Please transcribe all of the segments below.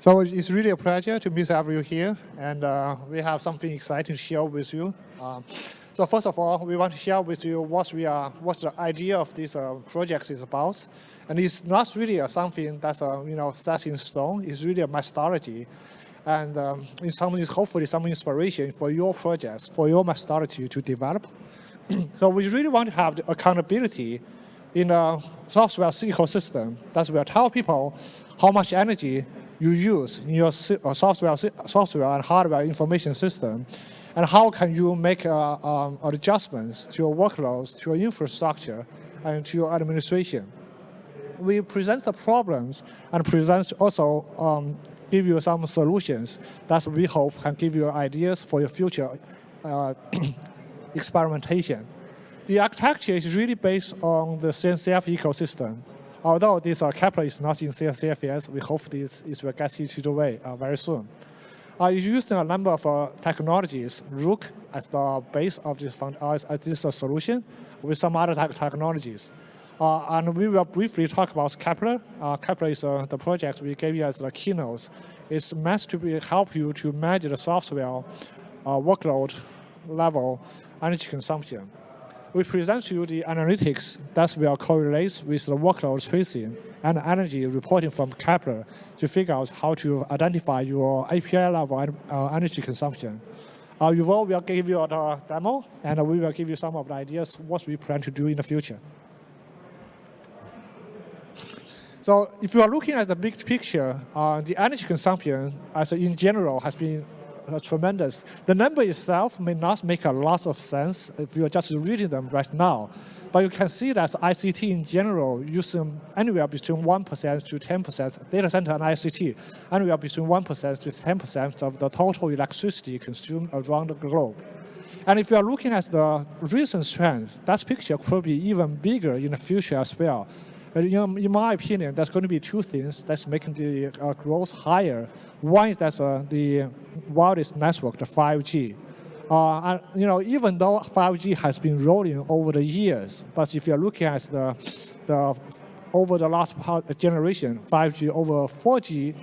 So it's really a pleasure to meet everyone here, and uh, we have something exciting to share with you. Um, so first of all, we want to share with you what we are, what the idea of this uh, project is about, and it's not really something that's uh, you know set in stone. It's really a methodology, and um, in some hopefully some inspiration for your projects, for your methodology to develop. so we really want to have the accountability in a software ecosystem that will tell people how much energy you use in your uh, software, software and hardware information system, and how can you make uh, um, adjustments to your workloads, to your infrastructure, and to your administration. We present the problems and present also um, give you some solutions that we hope can give you ideas for your future uh, experimentation. The architecture is really based on the CNCF ecosystem. Although this uh, Kepler is not in CNCF we hope this, this will get into the way uh, very soon. Uh, using a number of uh, technologies, Rook as the base of this, fund, uh, as this uh, solution with some other te technologies. Uh, and we will briefly talk about Kepler. Uh, Kepler is uh, the project we gave you as the keynotes. It's meant to be, help you to manage the software workload level energy consumption we present to you the analytics that will correlate with the workload tracing and energy reporting from Kepler to figure out how to identify your API level uh, energy consumption. Uh, Yuval will give you a demo, and we will give you some of the ideas what we plan to do in the future. So if you are looking at the big picture, uh, the energy consumption as in general has been tremendous. The number itself may not make a lot of sense if you're just reading them right now. But you can see that ICT in general using anywhere between 1% to 10%, data center and ICT, anywhere between 1% to 10% of the total electricity consumed around the globe. And if you are looking at the recent trends, that picture could be even bigger in the future as well. In, in my opinion, there's going to be two things that's making the uh, growth higher. One is that uh, the wireless network, the 5G. Uh, you know, even though 5G has been rolling over the years, but if you're looking at the, the over the last generation, 5G over 4G,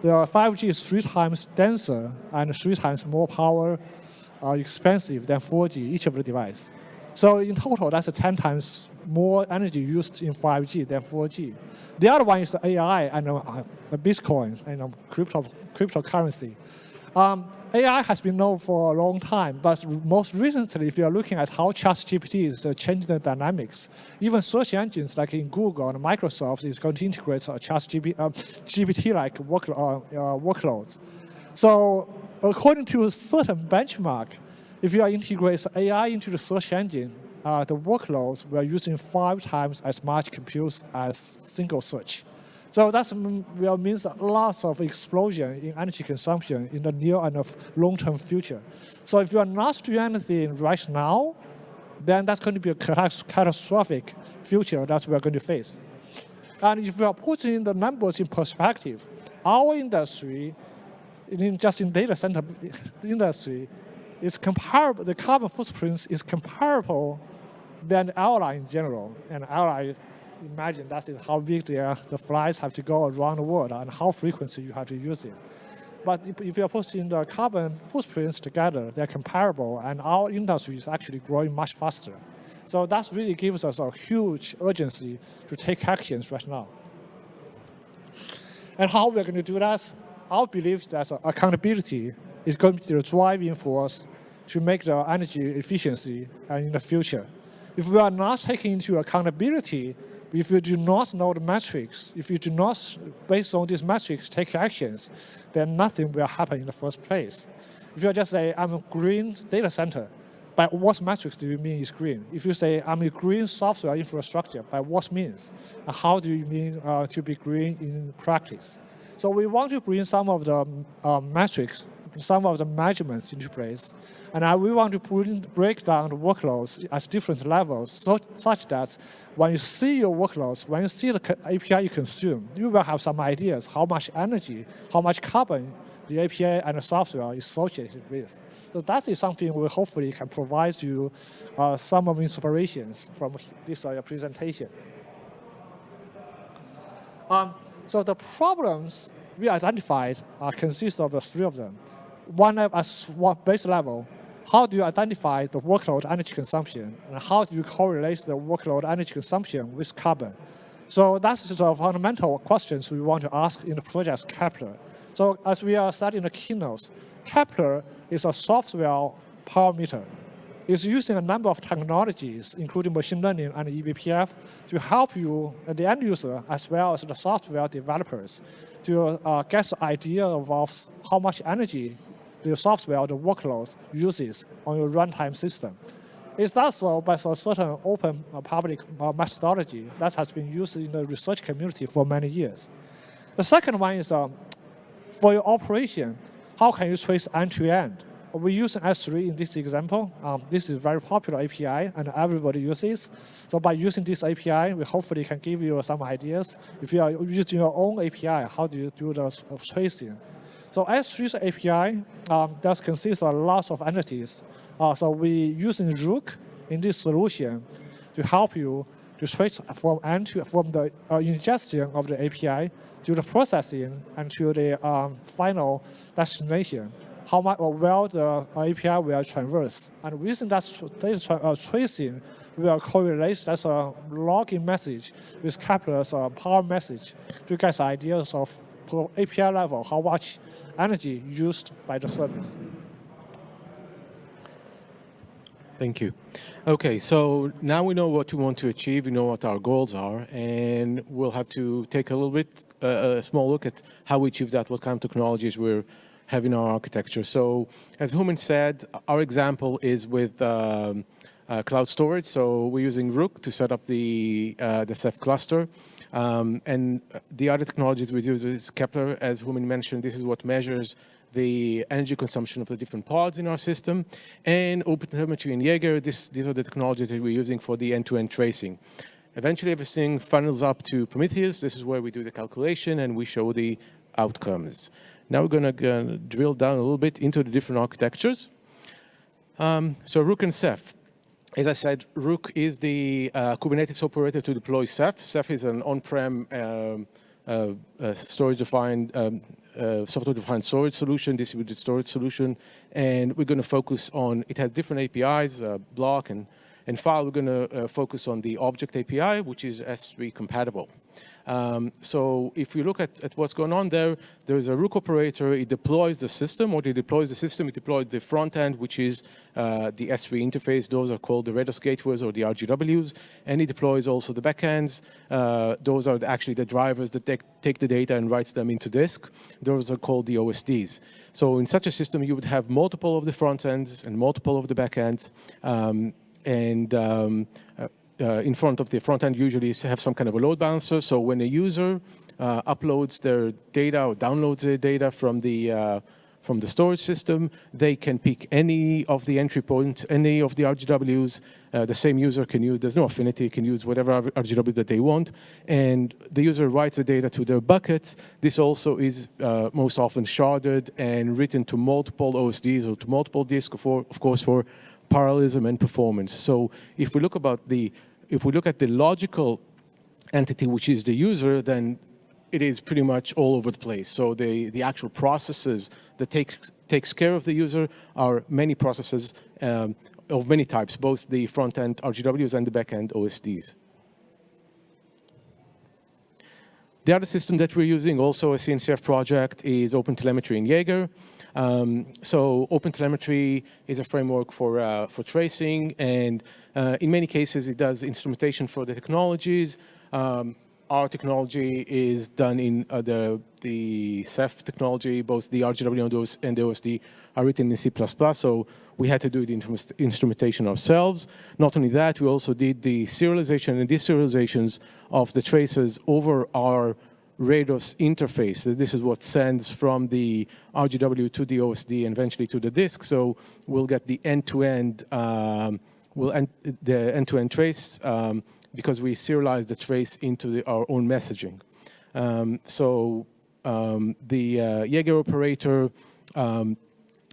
the 5G is three times denser and three times more power uh, expensive than 4G, each of the device. So in total, that's a 10 times more energy used in 5G than 4G. The other one is the AI and uh, the Bitcoin and uh, crypto, cryptocurrency. Um, AI has been known for a long time, but most recently, if you are looking at how ChatGPT is uh, changing the dynamics, even search engines like in Google and Microsoft is going to integrate uh, ChatGPT-like uh, work, uh, uh, workloads. So according to a certain benchmark, if you are integrating AI into the search engine, uh, the workloads we're using five times as much compute as single search. So that will means lots of explosion in energy consumption in the near and long-term future. So if you are not doing anything right now, then that's going to be a catastrophic future that we're going to face. And if we are putting the numbers in perspective, our industry, in just in data center industry, is comparable, the carbon footprint is comparable than airline in general. And airline, imagine that is how big the, uh, the flights have to go around the world and how frequently you have to use it. But if you're putting the carbon footprints together, they're comparable, and our industry is actually growing much faster. So that really gives us a huge urgency to take actions right now. And how we're going to do that, our belief that accountability is going to be the driving force to make the energy efficiency and in the future. If we are not taking into accountability, if you do not know the metrics, if you do not, based on these metrics, take actions, then nothing will happen in the first place. If you just say, I'm a green data center, by what metrics do you mean is green? If you say, I'm a green software infrastructure, by what means? How do you mean uh, to be green in practice? So we want to bring some of the uh, metrics, some of the measurements into place and I, we want to break down the workloads at different levels so, such that when you see your workloads, when you see the API you consume, you will have some ideas how much energy, how much carbon the API and the software is associated with. So that is something we hopefully can provide you uh, some of inspirations from this uh, presentation. Um, so the problems we identified uh, consists of three of them. One at base level, how do you identify the workload energy consumption, and how do you correlate the workload energy consumption with carbon? So that's the fundamental questions we want to ask in the project Kepler. So as we are studying the keynotes, Kepler is a software power meter. It's using a number of technologies, including machine learning and eBPF, to help you, the end user, as well as the software developers, to uh, get the idea of how much energy the software, or the workloads uses on your runtime system. It's not so, by a certain open uh, public uh, methodology that has been used in the research community for many years. The second one is um, for your operation, how can you trace end-to-end? -end? We use S3 in this example. Um, this is a very popular API and everybody uses. So by using this API, we hopefully can give you some ideas. If you are using your own API, how do you do the uh, tracing? So S3's API um, does consist of lots of entities uh, so we using Rook in this solution to help you to switch from from the uh, ingestion of the API to the processing and to the um, final destination. How much or well the API will traverse, and using that data uh, tracing, we will correlate that's a login message with Kepler's uh, power message to get ideas of API level how much energy used by the service. Thank you. Okay, so now we know what we want to achieve, we know what our goals are, and we'll have to take a little bit, uh, a small look at how we achieve that, what kind of technologies we're having our architecture. So, as Huamin said, our example is with um, uh, cloud storage. So we're using Rook to set up the, uh, the Ceph cluster. Um, and the other technologies we use is Kepler, as Huamin mentioned, this is what measures the energy consumption of the different pods in our system, and OpenTelemetry and Jaeger, this, these are the technologies that we're using for the end-to-end -end tracing. Eventually, everything funnels up to Prometheus. This is where we do the calculation and we show the outcomes. Now we're going to drill down a little bit into the different architectures. Um, so Rook and Ceph. As I said, Rook is the uh, Kubernetes operator to deploy Ceph. Ceph is an on-prem um, uh, uh, storage-defined um, uh, software-defined storage solution, distributed storage solution, and we're going to focus on, it has different APIs, uh, block and, and file. We're going to uh, focus on the object API, which is S3 compatible. Um, so if you look at, at what's going on there, there is a Rook operator, it deploys the system, or it deploys the system, it deploys the front end, which is uh, the S3 interface. Those are called the RADOS gateways or the RGWs, and it deploys also the backends. Uh, those are actually the drivers that take, take the data and writes them into disk. Those are called the OSDs. So in such a system, you would have multiple of the front ends and multiple of the backends. Um, and um, uh, in front of the front end usually have some kind of a load balancer. So when a user uh, uploads their data or downloads their data from the uh, from the storage system, they can pick any of the entry points, any of the RGWs. Uh, the same user can use, there's no affinity, can use whatever RGW that they want. And the user writes the data to their bucket. This also is uh, most often sharded and written to multiple OSDs or to multiple disks, for, of course, for parallelism and performance. So if we look about the if we look at the logical entity, which is the user, then it is pretty much all over the place. So the, the actual processes that take, takes care of the user are many processes um, of many types, both the front-end RGWs and the back-end OSDs. The other system that we're using, also a CNCF project, is OpenTelemetry in Jaeger. Um, so OpenTelemetry is a framework for, uh, for tracing, and uh, in many cases it does instrumentation for the technologies. Um, our technology is done in uh, the, the Ceph technology, both the RGW and the OSD are written in C++, so we had to do the instrumentation ourselves. Not only that, we also did the serialization and deserializations of the traces over our Rados interface. This is what sends from the RGW to the OSD and eventually to the disk. So we'll get the end-to-end, -end, um, we'll end the end-to-end -end trace um, because we serialize the trace into the, our own messaging. Um, so um, the uh, Jaeger operator um,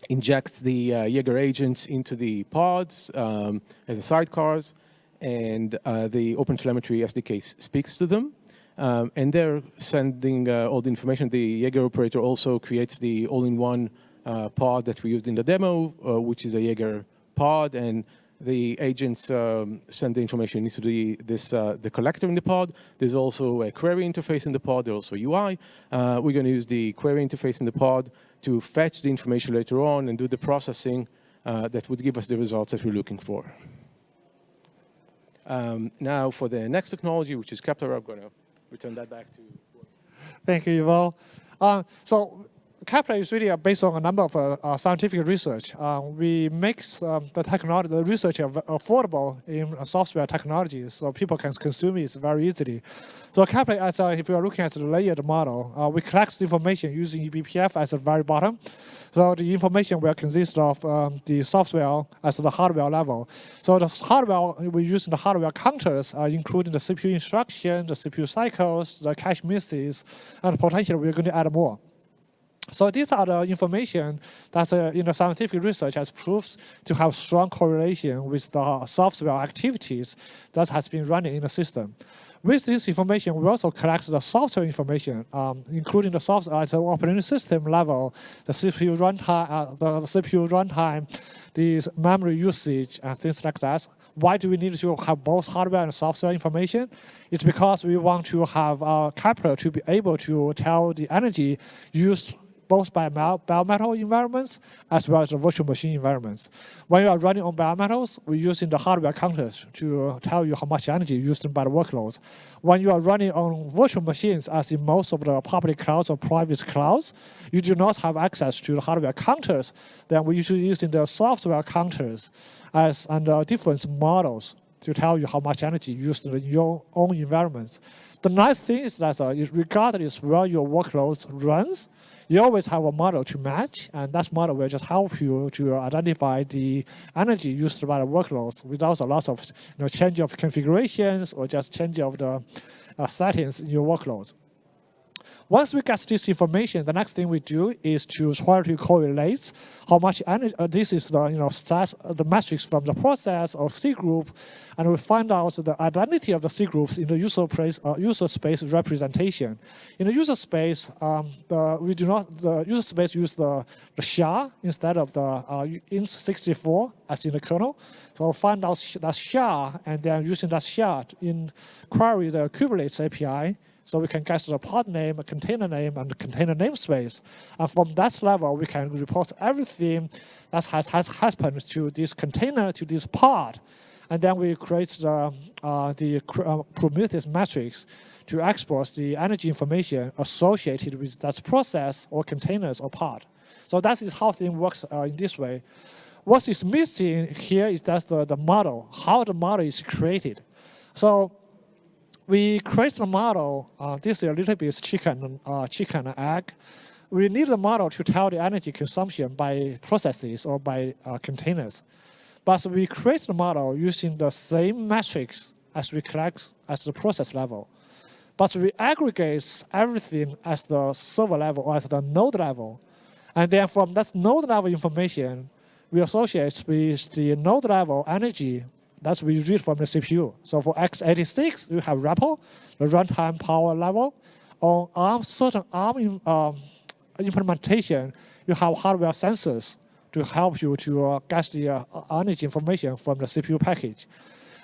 injects the uh, Jaeger agents into the pods um, as a sidecars, and uh, the OpenTelemetry SDK speaks to them. Um, and they're sending uh, all the information. The Jaeger operator also creates the all-in-one uh, pod that we used in the demo, uh, which is a Jaeger pod, and the agents um, send the information into the, this, uh, the collector in the pod. There's also a query interface in the pod. There's also a UI. Uh, we're going to use the query interface in the pod to fetch the information later on and do the processing uh, that would give us the results that we're looking for. Um, now for the next technology, which is Kepler, I'm going to return that back to. Thank you, Yuval. Uh, so Kepler is really based on a number of uh, uh, scientific research. Uh, we make um, the technology, the research affordable in software technologies, so people can consume it very easily. So Kepler, as if you are looking at the layered model, uh, we collect information using eBPF at the very bottom. So the information will consist of um, the software as the hardware level. So the hardware, we use the hardware counters, uh, including the CPU instruction, the CPU cycles, the cache misses, and potentially we're going to add more. So these are the information that uh, scientific research has proved to have strong correlation with the software activities that has been running in the system. With this information, we also collect the software information, um, including the software at the operating system level, the CPU runtime, uh, the CPU runtime, the memory usage, and things like that. Why do we need to have both hardware and software information? It's because we want to have our Kepler to be able to tell the energy used both by bare environments as well as the virtual machine environments. When you are running on bare metals, we're using the hardware counters to tell you how much energy used by the workloads. When you are running on virtual machines, as in most of the public clouds or private clouds, you do not have access to the hardware counters. Then we're usually using the software counters as under different models to tell you how much energy used in your own environments. The nice thing is that uh, regardless where your workload runs, you always have a model to match, and that model will just help you to identify the energy used by the workloads without a lot of you know, change of configurations or just change of the uh, settings in your workloads. Once we get this information, the next thing we do is to try to correlate how much energy, uh, this is the, you know, stats, uh, the metrics from the process or C group, and we find out the identity of the C groups in the user, place, uh, user space representation. In the user space, um, the, we do not, the user space use the, the SHA instead of the uh, int64 as in the kernel. So find out that SHA, and then using that SHA in query the Kubernetes API, so we can get the pod name, a container name, and container namespace. And from that level, we can report everything that has, has happened to this container, to this pod. And then we create the, uh, the uh, Prometheus metrics to export the energy information associated with that process or containers or pod. So that is how things works uh, in this way. What is missing here is that the, the model, how the model is created. So we create the model. Uh, this is a little bit chicken, uh, chicken egg. We need the model to tell the energy consumption by processes or by uh, containers. But we create the model using the same metrics as we collect at the process level. But we aggregate everything at the server level or at the node level. And then from that node level information, we associate with the node level energy that's we read from the CPU. So for x86, you have RAPL, the runtime power level. On ARM, certain ARM um, implementation, you have hardware sensors to help you to uh, get the uh, energy information from the CPU package.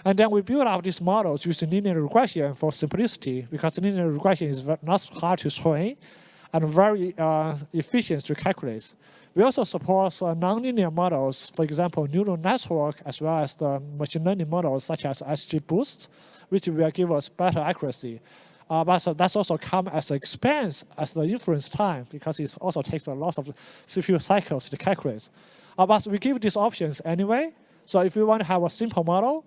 And then we build out these models using linear regression for simplicity because linear regression is not hard to train and very uh, efficient to calculate. We also support uh, nonlinear models, for example, neural network, as well as the machine learning models such as XGBoost, which will give us better accuracy. Uh, but so that's also come as expense as the inference time because it also takes a lot of CPU cycles to calculate. Uh, but we give these options anyway. So if you want to have a simple model,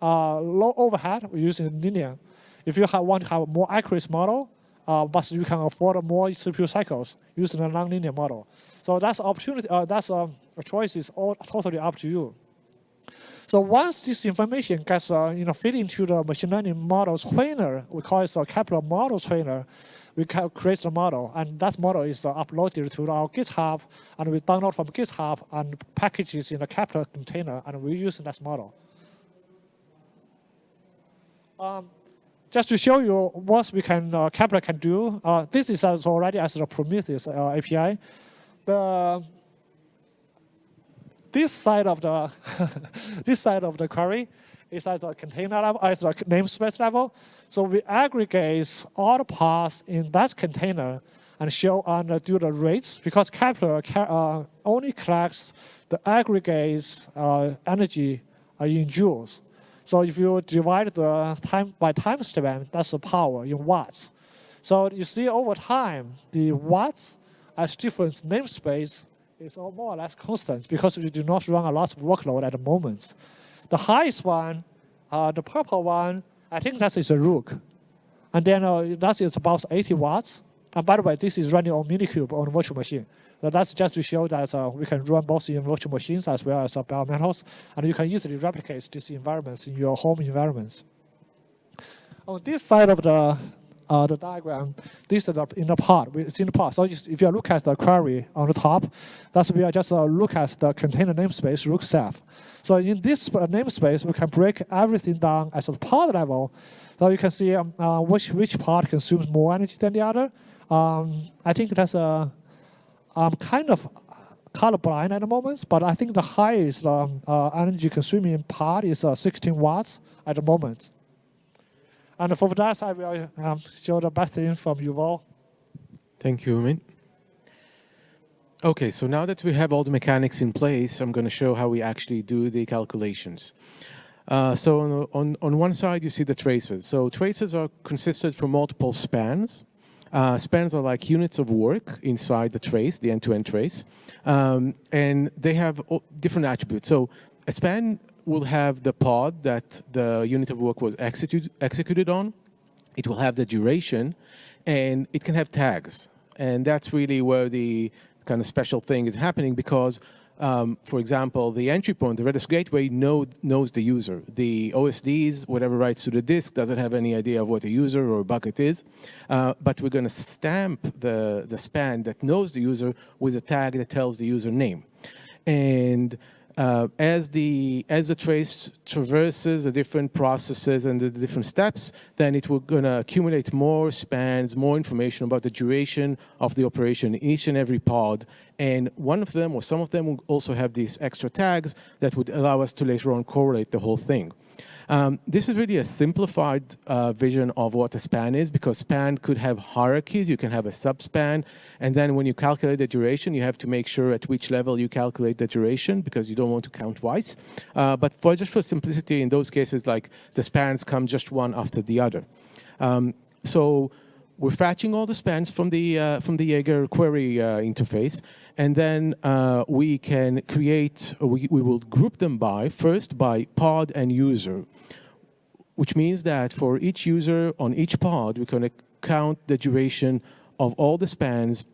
uh, low overhead, we're using linear. If you have, want to have a more accurate model, uh, but you can afford more CPU cycles using a nonlinear model. So that's opportunity. Uh, that's um, a choice is all totally up to you. So once this information gets uh, you know fit into the machine learning model trainer, we call it a Kepler model trainer. We create the model, and that model is uh, uploaded to our GitHub, and we download from GitHub and packages in a Kepler container, and we use that model. Um, just to show you what we can, uh, Kepler can do, uh, this is as already as the Prometheus uh, API. The, this side of the this side of the query is at the container level, at the namespace level. So we aggregate all the paths in that container and show and do the rates because Kepler uh, only collects the aggregates uh, energy uh, in joules. So if you divide the time by time span, that's the power in watts. So you see over time, the watts as different namespace is more or less constant because we do not run a lot of workload at the moment. The highest one, uh, the purple one, I think that is a Rook. And then uh, that is about 80 watts. And by the way, this is running on Minikube on virtual machine. So that's just to show that uh, we can run both in virtual machines as well as uh, bare metals, and you can easily replicate these environments in your home environments. On this side of the uh, the diagram, this is the, in the pod, it's in the pod. So if you look at the query on the top, that's we are just uh, look at the container namespace rook ceph. So in this uh, namespace, we can break everything down at the pod level. So you can see um, uh, which which pod consumes more energy than the other. Um, I think that's a I'm kind of colorblind at the moment, but I think the highest um, uh, energy consuming part is uh, 16 watts at the moment. And for that, I will um, show the best thing from Yuval. Thank you, Min. Okay, so now that we have all the mechanics in place, I'm going to show how we actually do the calculations. Uh, so on, on, on one side, you see the traces. So traces are consisted from multiple spans. Uh, spans are like units of work inside the trace, the end-to-end -end trace, um, and they have different attributes. So a span will have the pod that the unit of work was execute, executed on. It will have the duration, and it can have tags. And that's really where the kind of special thing is happening because um, for example, the entry point, the RADOS gateway know, knows the user. The OSDs, whatever writes to the disk, doesn't have any idea of what a user or a bucket is. Uh, but we're going to stamp the, the span that knows the user with a tag that tells the user name. And uh, as the as the trace traverses the different processes and the different steps, then it will gonna accumulate more spans, more information about the duration of the operation in each and every pod. And one of them or some of them will also have these extra tags that would allow us to later on correlate the whole thing. Um, this is really a simplified uh, vision of what a span is because span could have hierarchies. You can have a subspan. And then when you calculate the duration, you have to make sure at which level you calculate the duration because you don't want to count twice. Uh, but for just for simplicity, in those cases, like the spans come just one after the other. Um, so we're fetching all the spans from the uh, from the Jaeger query uh, interface, and then uh, we can create. We we will group them by first by pod and user, which means that for each user on each pod, we can count the duration of all the spans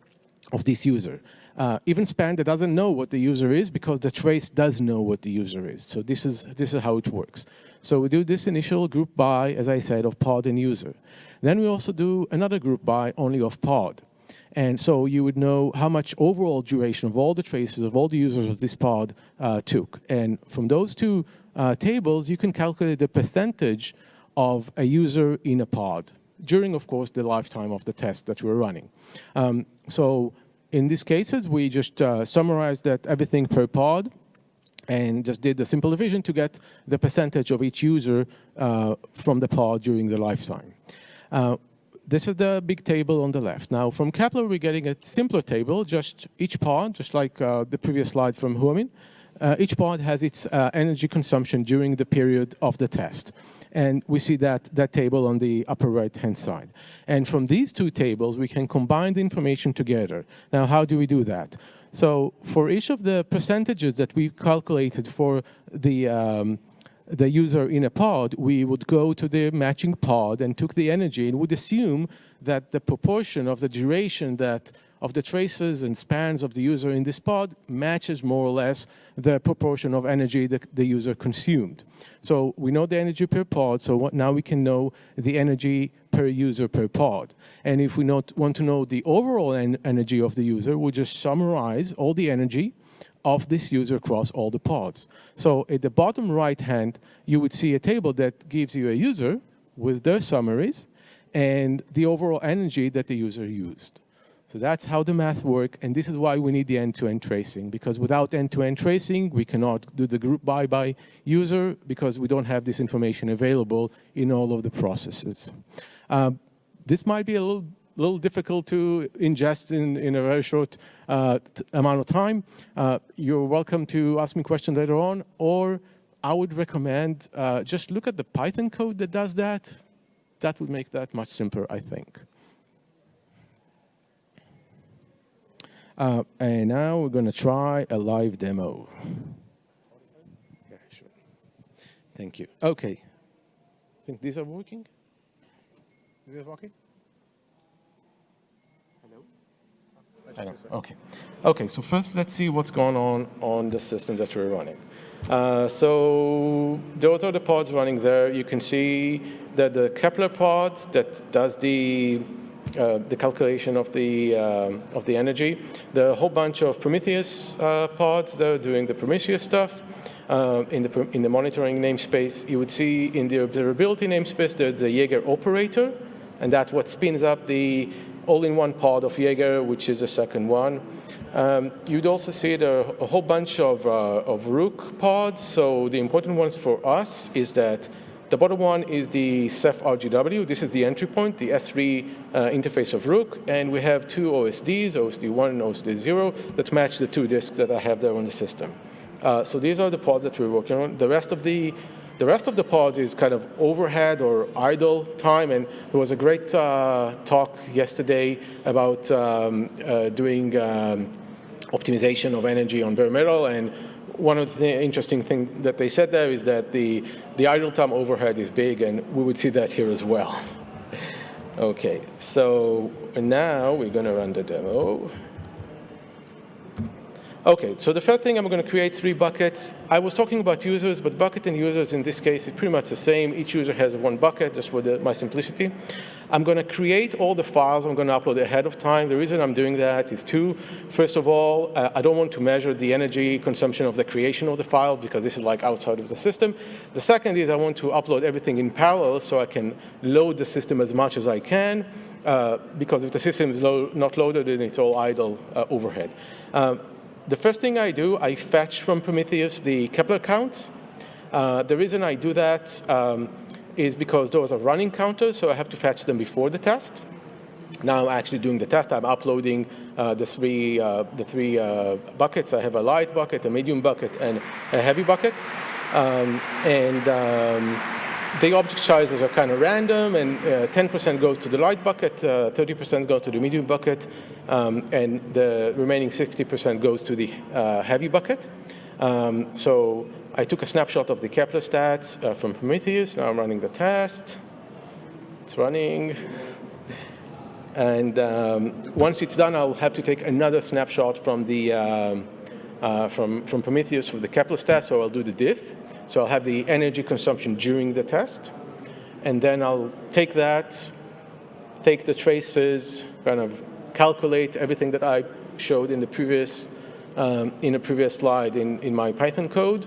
of this user. Uh, even span that doesn't know what the user is because the trace does know what the user is. So this is this is how it works. So we do this initial group by, as I said, of pod and user. Then we also do another group by only of pod. And so you would know how much overall duration of all the traces of all the users of this pod uh, took. And from those two uh, tables, you can calculate the percentage of a user in a pod during, of course, the lifetime of the test that we're running. Um, so in these cases, we just uh, summarized that everything per pod and just did the simple division to get the percentage of each user uh, from the pod during the lifetime. This is the big table on the left. Now, from Kepler, we're getting a simpler table, just each pod, just like uh, the previous slide from Huamin. Uh, each pod has its uh, energy consumption during the period of the test. And we see that, that table on the upper right-hand side. And from these two tables, we can combine the information together. Now, how do we do that? So for each of the percentages that we calculated for the um, the user in a pod, we would go to the matching pod and took the energy and would assume that the proportion of the duration that of the traces and spans of the user in this pod matches more or less the proportion of energy that the user consumed. So we know the energy per pod, so now we can know the energy per user per pod. And if we not, want to know the overall en energy of the user, we just summarize all the energy of this user across all the pods. So at the bottom right hand, you would see a table that gives you a user with their summaries and the overall energy that the user used. So that's how the math works, and this is why we need the end-to-end -end tracing, because without end-to-end -end tracing, we cannot do the group by by user because we don't have this information available in all of the processes. Uh, this might be a little, little difficult to ingest in, in a very short uh, amount of time. Uh, you're welcome to ask me questions later on, or I would recommend uh, just look at the Python code that does that. That would make that much simpler, I think. Uh, and now we're going to try a live demo. Yeah, sure. Thank you. Okay. I think these are working. Is this working? Okay. Okay, so first let's see what's going on on the system that we're running. Uh, so those are the pods running there. You can see that the Kepler pod that does the uh, the calculation of the um, of the energy. A whole bunch of Prometheus uh, pods that are doing the Prometheus stuff. Uh, in the in the monitoring namespace, you would see in the observability namespace there's the Jaeger operator, and that's what spins up the all-in-one pod of Jaeger, which is the second one. Um, you'd also see there a whole bunch of, uh, of Rook pods. So the important ones for us is that the bottom one is the Ceph RGW. This is the entry point, the S3 uh, interface of Rook. And we have two OSDs, OSD1 and OSD0, that match the two disks that I have there on the system. Uh, so these are the pods that we're working on. The rest of the the rest of the pods is kind of overhead or idle time, and there was a great uh, talk yesterday about um, uh, doing um, optimization of energy on bare metal. And one of the interesting things that they said there is that the, the idle time overhead is big, and we would see that here as well. okay, so now we're going to run the demo. Okay, so the first thing I'm going to create three buckets. I was talking about users, but bucket and users in this case is pretty much the same. Each user has one bucket, just for the, my simplicity. I'm going to create all the files I'm going to upload ahead of time. The reason I'm doing that is two. First of all, uh, I don't want to measure the energy consumption of the creation of the file because this is like outside of the system. The second is I want to upload everything in parallel so I can load the system as much as I can. Uh, because if the system is lo not loaded, then it's all idle uh, overhead. Uh, the first thing I do, I fetch from Prometheus the Kepler counts. Uh, the reason I do that um, is because those are running counters, so I have to fetch them before the test. Now I'm actually doing the test. I'm uploading uh, the three, uh, the three uh, buckets. I have a light bucket, a medium bucket, and a heavy bucket. Um, and um, the object sizes are kind of random, and 10% uh, goes to the light bucket, 30% uh, goes to the medium bucket, um, and the remaining 60% goes to the uh, heavy bucket. Um, so I took a snapshot of the Kepler stats uh, from Prometheus. Now I'm running the test. It's running. And um, once it's done, I'll have to take another snapshot from the um, uh, from, from Prometheus for the Kepler test, so I'll do the diff. So I'll have the energy consumption during the test. And then I'll take that, take the traces, kind of calculate everything that I showed in the previous, um, in the previous slide in, in my Python code,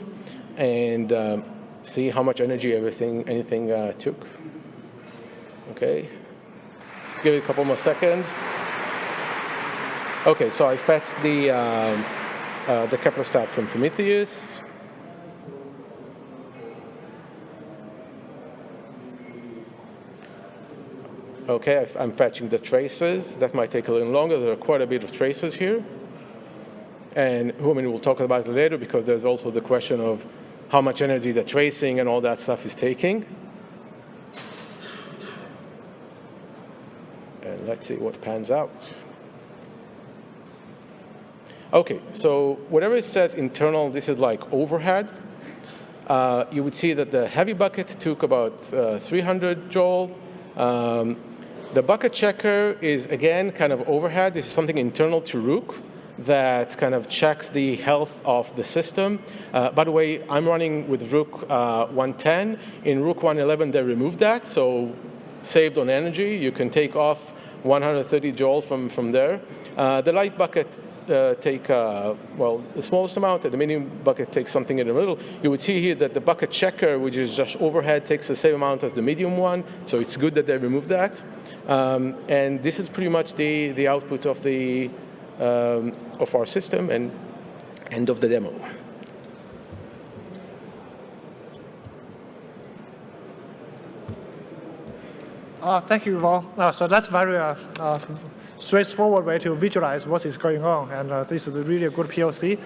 and um, see how much energy everything, anything uh, took. Okay, let's give it a couple more seconds. Okay, so I fetched the, um, uh, the Kepler stat from Prometheus. Okay, I'm fetching the traces. That might take a little longer. There are quite a bit of traces here. And mean, we'll talk about it later because there's also the question of how much energy the tracing and all that stuff is taking. And let's see what pans out. Okay, so whatever it says internal, this is like overhead. Uh, you would see that the heavy bucket took about uh, 300 joule. Um, the bucket checker is, again, kind of overhead. This is something internal to Rook that kind of checks the health of the system. Uh, by the way, I'm running with Rook uh, 110. In Rook 111, they removed that, so saved on energy. You can take off 130 joule from, from there. Uh, the light bucket uh, take, uh, well, the smallest amount, and the medium bucket takes something in the middle, you would see here that the bucket checker, which is just overhead, takes the same amount as the medium one, so it's good that they removed that. Um, and this is pretty much the, the output of, the, um, of our system and end of the demo. Uh, thank you, Yuval. Uh, so that's very uh, uh, straightforward way to visualize what is going on, and uh, this is really a good POC.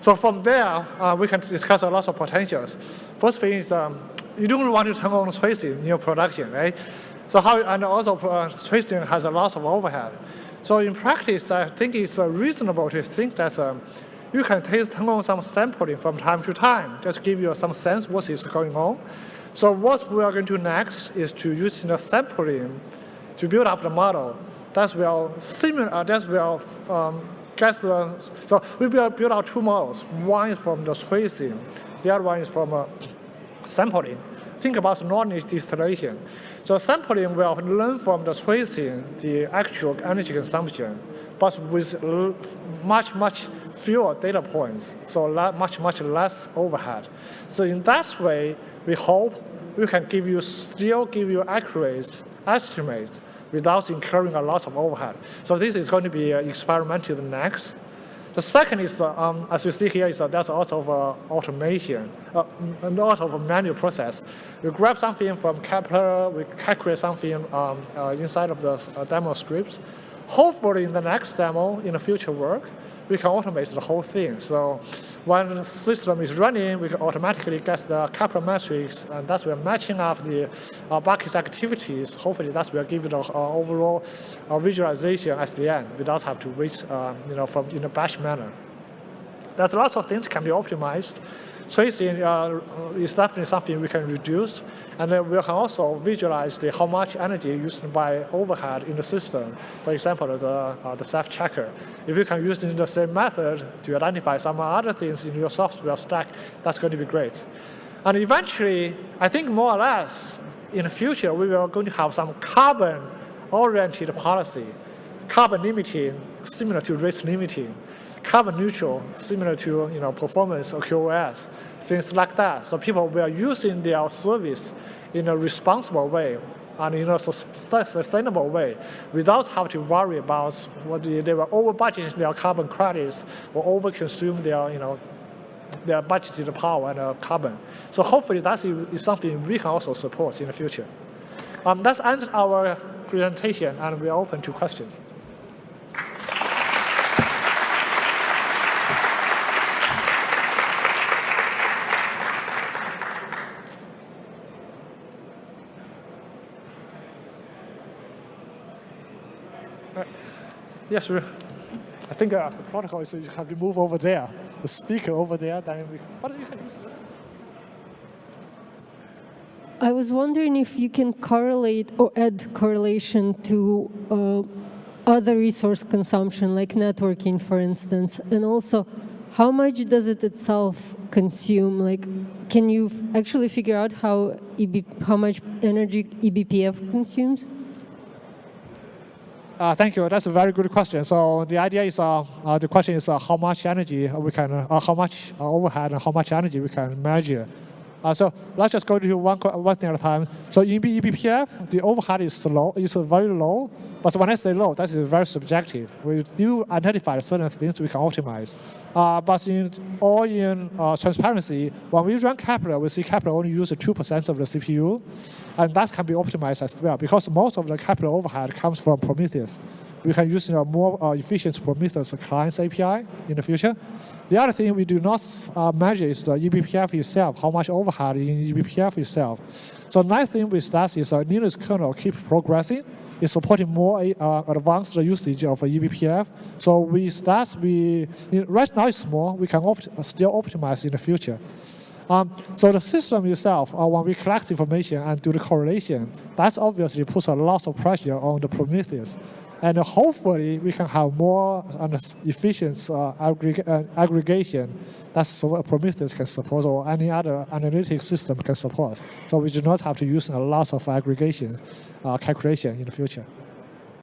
So from there, uh, we can discuss a lot of potentials. First thing is um, you don't want to turn on tracing in your production, right? So how, and also uh, tracing has a lot of overhead. So in practice, I think it's reasonable to think that um, you can turn on some sampling from time to time, just give you some sense what is going on. So what we are going to do next is to use the sampling to build up the model. That's will similar. Uh, that will um, the. So we will build out two models. One is from the tracing. The other one is from uh, sampling. Think about knowledge distillation. So sampling will learn from the tracing the actual energy consumption, but with much much fewer data points. So much much less overhead. So in that way we hope we can give you still give you accurate estimates without incurring a lot of overhead. So this is going to be uh, experimented next. The second is, uh, um, as you see here, is uh, there's a lot of uh, automation, uh, a lot of manual process. We grab something from Kepler, we calculate something um, uh, inside of the uh, demo scripts. Hopefully in the next demo, in the future work, we can automate the whole thing. So when the system is running, we can automatically get the Kepler metrics, and that's we're matching up the uh, bucket activities. Hopefully, that's will give the uh, overall uh, visualization at the end without have to wait, uh, you know, from in a batch manner. There's lots of things can be optimized. Tracing uh, is definitely something we can reduce, and then we can also visualize the, how much energy used by overhead in the system. For example, the, uh, the Ceph checker. If you can use the same method to identify some other things in your software stack, that's going to be great. And eventually, I think more or less, in the future, we are going to have some carbon-oriented policy, carbon limiting, similar to rate limiting carbon neutral, similar to you know performance or QoS, things like that. So people were using their service in a responsible way and in a sustainable way without having to worry about what they, were over budgeting their carbon credits or over consume their you know their budgeted power and uh, carbon. So hopefully that is something we can also support in the future. Um, that's end our presentation and we're open to questions. Yes, sir. I think uh, the protocol is you have to move over there. The speaker over there, then we, but you can I was wondering if you can correlate or add correlation to uh, other resource consumption, like networking, for instance, and also how much does it itself consume? Like, can you actually figure out how EB, how much energy eBPF consumes? Uh, thank you. That's a very good question. So the idea is, uh, uh, the question is uh, how much energy we can, uh, how much uh, overhead and how much energy we can measure. Uh, so let's just go to one, one thing at a time. So in eBPF, the overhead is low, is very low. But when I say low, that is very subjective. We do identify certain things we can optimize. Uh, but in all in uh, transparency, when we run Kepler, we see Kepler only use 2% of the CPU. And that can be optimized as well because most of the Kepler overhead comes from Prometheus. We can use a more uh, efficient Prometheus clients API in the future. The other thing we do not uh, measure is the eBPF itself, how much overhead in eBPF itself. So the nice thing with that is uh, Linux kernel keep progressing. It's supporting more uh, advanced usage of eBPF. So with that, we right now it's small. We can opt still optimize in the future. Um, so the system itself, uh, when we collect information and do the correlation, that obviously puts a lot of pressure on the Prometheus. And hopefully we can have more uh, efficient uh, aggreg uh, aggregation that Prometheus can support or any other analytic system can support. So we do not have to use a lot of aggregation uh, calculation in the future.